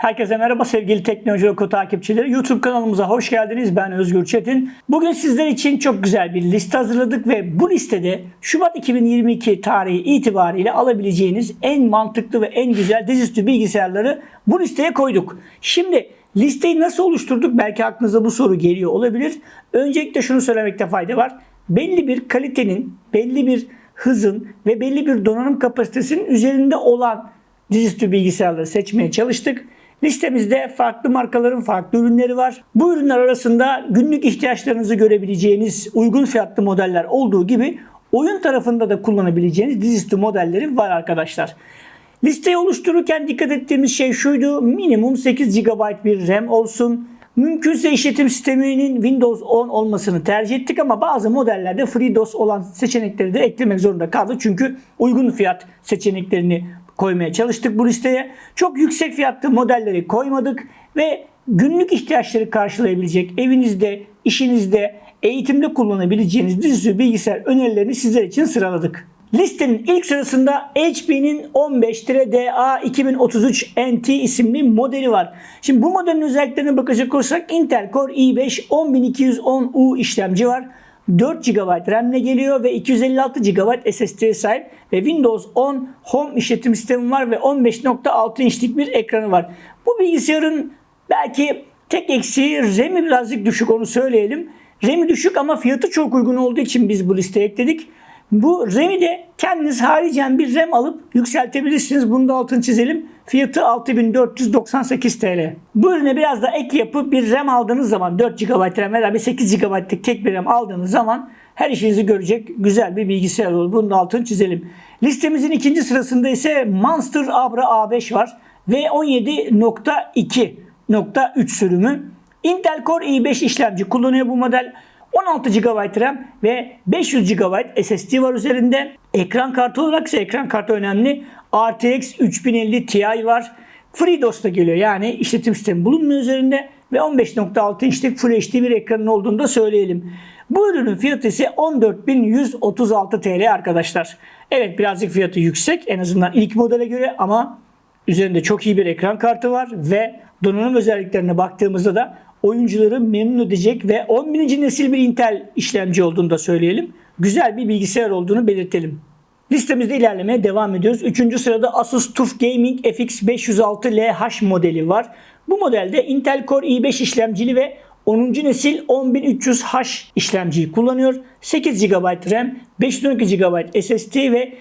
Herkese merhaba sevgili Teknoloji Oku takipçileri. YouTube kanalımıza hoş geldiniz. Ben Özgür Çetin. Bugün sizler için çok güzel bir liste hazırladık ve bu listede Şubat 2022 tarihi itibariyle alabileceğiniz en mantıklı ve en güzel dizüstü bilgisayarları bu listeye koyduk. Şimdi listeyi nasıl oluşturduk? Belki aklınıza bu soru geliyor olabilir. Öncelikle şunu söylemekte fayda var. Belli bir kalitenin, belli bir hızın ve belli bir donanım kapasitesinin üzerinde olan dizüstü bilgisayarları seçmeye çalıştık. Listemizde farklı markaların farklı ürünleri var. Bu ürünler arasında günlük ihtiyaçlarınızı görebileceğiniz uygun fiyatlı modeller olduğu gibi oyun tarafında da kullanabileceğiniz dizüstü modelleri var arkadaşlar. Listeyi oluştururken dikkat ettiğimiz şey şuydu. Minimum 8 GB bir RAM olsun. Mümkünse işletim sisteminin Windows 10 olmasını tercih ettik ama bazı modellerde FreeDOS olan seçenekleri de eklemek zorunda kaldık. Çünkü uygun fiyat seçeneklerini koymaya çalıştık bu listeye. Çok yüksek fiyatlı modelleri koymadık ve günlük ihtiyaçları karşılayabilecek evinizde, işinizde, eğitimde kullanabileceğiniz dizüstü bilgisayar önerilerini sizler için sıraladık. Listenin ilk sırasında HP'nin 15-DA 2033 NT isimli modeli var. Şimdi bu modelin özelliklerine bakacak olursak Intel Core i5 10210U işlemci var. 4 GB RAM ile geliyor ve 256 GB SSD'ye sahip ve Windows 10 Home işletim sistemi var ve 15.6 inçlik bir ekranı var. Bu bilgisayarın belki tek eksiği RAM'i birazcık düşük onu söyleyelim. RAM'i düşük ama fiyatı çok uygun olduğu için biz bu listeye ekledik. Bu RAM'i de kendiniz haricen bir RAM alıp yükseltebilirsiniz. Bunu da altını çizelim. Fiyatı 6498 TL. Bu ürüne biraz da ek yapıp bir RAM aldığınız zaman 4 GB RAM veya bir 8 GB'lık tek bir RAM aldığınız zaman her işinizi görecek güzel bir bilgisayar olur. Bunu da altını çizelim. Listemizin ikinci sırasında ise Monster Abra A5 var. ve 17.2.3 sürümü. Intel Core i5 işlemci kullanıyor bu model. 16 GB RAM ve 500 GB SSD var üzerinde. Ekran kartı olarak ise ekran kartı önemli. RTX 3050 Ti var. FreeDOS da geliyor yani işletim sistemi bulunmuyor üzerinde ve 15.6 inçlik Full HD bir ekranın olduğunu da söyleyelim. Bu ürünün fiyatı ise 14.136 TL arkadaşlar. Evet birazcık fiyatı yüksek en azından ilk modele göre ama üzerinde çok iyi bir ekran kartı var ve donanım özelliklerine baktığımızda da oyuncuları memnun edecek ve 11. nesil bir Intel işlemci olduğunu da söyleyelim. Güzel bir bilgisayar olduğunu belirtelim. Listemizde ilerlemeye devam ediyoruz. Üçüncü sırada Asus TUF Gaming FX 506LH modeli var. Bu modelde Intel Core i5 işlemcili ve 10. nesil 10300H işlemciyi kullanıyor. 8 GB RAM, 512 GB SSD ve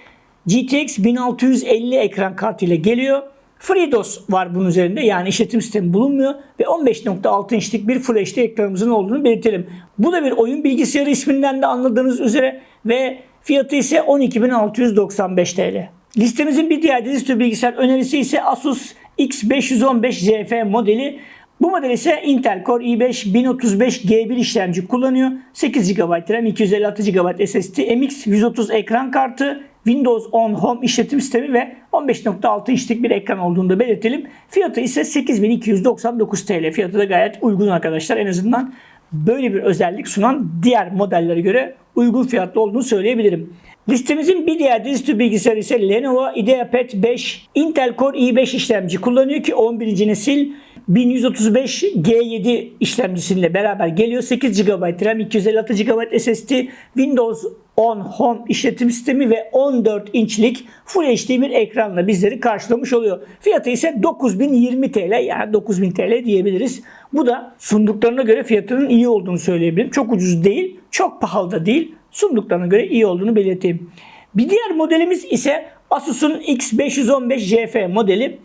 GTX 1650 ekran kartı ile geliyor. FreeDOS var bunun üzerinde yani işletim sistemi bulunmuyor ve 15.6 inçlik bir Full HD ekranımızın olduğunu belirtelim. Bu da bir oyun bilgisayarı isminden de anladığınız üzere ve fiyatı ise 12.695 TL. Listemizin bir diğer dizüstü bilgisayar önerisi ise Asus X515 JF modeli. Bu model ise Intel Core i5 1035G1 işlemci kullanıyor. 8 GB RAM, 256 GB SSD, MX 130 ekran kartı, Windows 10 Home işletim sistemi ve 15.6 inçlik bir ekran olduğunu da belirtelim. Fiyatı ise 8299 TL. Fiyatı da gayet uygun arkadaşlar. En azından böyle bir özellik sunan diğer modellere göre uygun fiyatlı olduğunu söyleyebilirim. Listemizin bir diğer dizüstü bilgisayarı ise Lenovo IdeaPad 5 Intel Core i5 işlemci kullanıyor ki 11. nesil 1135 G7 işlemcisiyle beraber geliyor. 8 GB RAM, 256 GB SSD, Windows 10 Home işletim sistemi ve 14 inçlik Full HD bir ekranla bizleri karşılamış oluyor. Fiyatı ise 9020 TL yani 9000 TL diyebiliriz. Bu da sunduklarına göre fiyatının iyi olduğunu söyleyebilirim. Çok ucuz değil, çok pahalı da değil. Sunduklarına göre iyi olduğunu belirteyim. Bir diğer modelimiz ise Asus'un X515 JF modeli.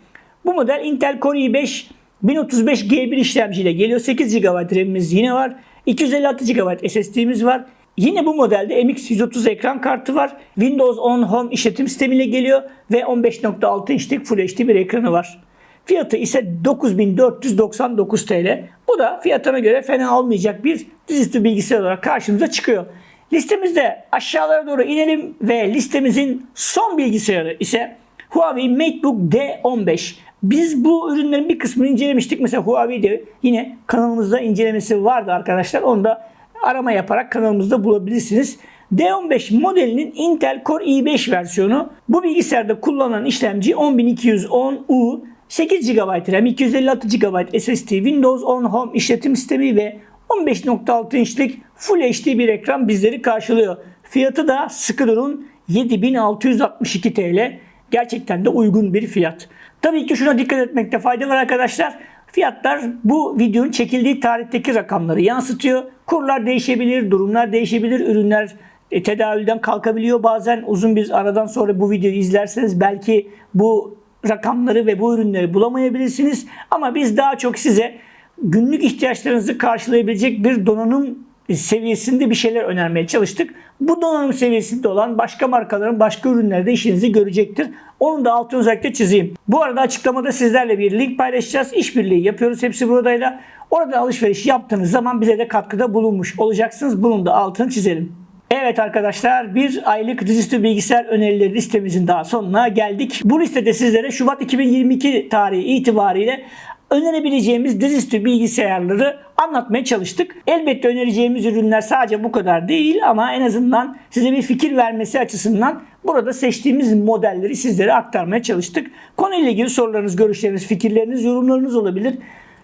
Bu model Intel Core i5 1035 G1 işlemciyle geliyor. 8 GB RAM'imiz yine var. 256 GB SSD'miz var. Yine bu modelde MX 130 ekran kartı var. Windows 10 Home işletim sistemiyle geliyor ve 15.6 inçlik Full HD bir ekranı var. Fiyatı ise 9499 TL. Bu da fiyatına göre fena olmayacak bir dizüstü bilgisayar olarak karşımıza çıkıyor. Listemizde aşağılara doğru inelim ve listemizin son bilgisayarı ise Huawei MateBook D15. Biz bu ürünlerin bir kısmını incelemiştik. Mesela Huawei'de yine kanalımızda incelemesi vardı arkadaşlar. Onu da arama yaparak kanalımızda bulabilirsiniz. D15 modelinin Intel Core i5 versiyonu. Bu bilgisayarda kullanılan işlemci 10210U 8 GB RAM, 256 GB SSD, Windows 10 Home işletim sistemi ve 15.6 inçlik Full HD bir ekran bizleri karşılıyor. Fiyatı da sıkı durun 7662 TL. Gerçekten de uygun bir fiyat. Tabii ki şuna dikkat etmekte fayda var arkadaşlar. Fiyatlar bu videonun çekildiği tarihteki rakamları yansıtıyor. Kurlar değişebilir, durumlar değişebilir, ürünler e, tedavülden kalkabiliyor. Bazen uzun bir aradan sonra bu videoyu izlerseniz belki bu rakamları ve bu ürünleri bulamayabilirsiniz. Ama biz daha çok size günlük ihtiyaçlarınızı karşılayabilecek bir donanım seviyesinde bir şeyler önermeye çalıştık. Bu donanım seviyesinde olan başka markaların başka ürünleri de işinizi görecektir. Onu da altını özellikle çizeyim. Bu arada açıklamada sizlerle bir link paylaşacağız. İşbirliği yapıyoruz hepsi buradayla. Orada alışveriş yaptığınız zaman bize de katkıda bulunmuş olacaksınız. Bunun da altını çizelim. Evet arkadaşlar bir aylık dizüstü bilgisayar önerileri listemizin daha sonuna geldik. Bu listede sizlere Şubat 2022 tarihi itibariyle önerebileceğimiz dizüstü bilgisayarları anlatmaya çalıştık. Elbette önereceğimiz ürünler sadece bu kadar değil ama en azından size bir fikir vermesi açısından burada seçtiğimiz modelleri sizlere aktarmaya çalıştık. Konuyla ilgili sorularınız, görüşleriniz, fikirleriniz, yorumlarınız olabilir.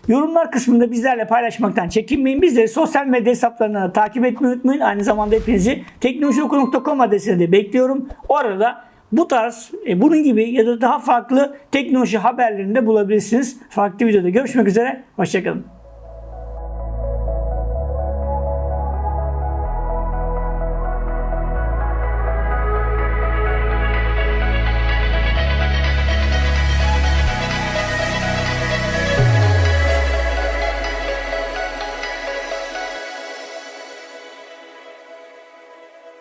Yorumlar kısmında bizlerle paylaşmaktan çekinmeyin. Bizleri sosyal medya hesaplarından da takip etmeyi unutmayın. Aynı zamanda hepinizi teknolojioku.com adresine de bekliyorum. O arada bu tarz e, bunun gibi ya da daha farklı teknoloji haberlerinde bulabilirsiniz. Farklı videoda görüşmek üzere. Hoşçakalın.